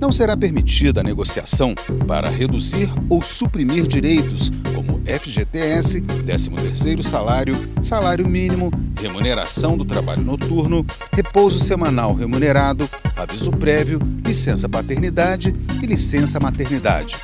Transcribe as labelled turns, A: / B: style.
A: Não será permitida a negociação para reduzir ou suprimir direitos como FGTS, 13º salário, salário mínimo, remuneração do trabalho noturno, repouso semanal remunerado, aviso prévio, licença paternidade e licença maternidade.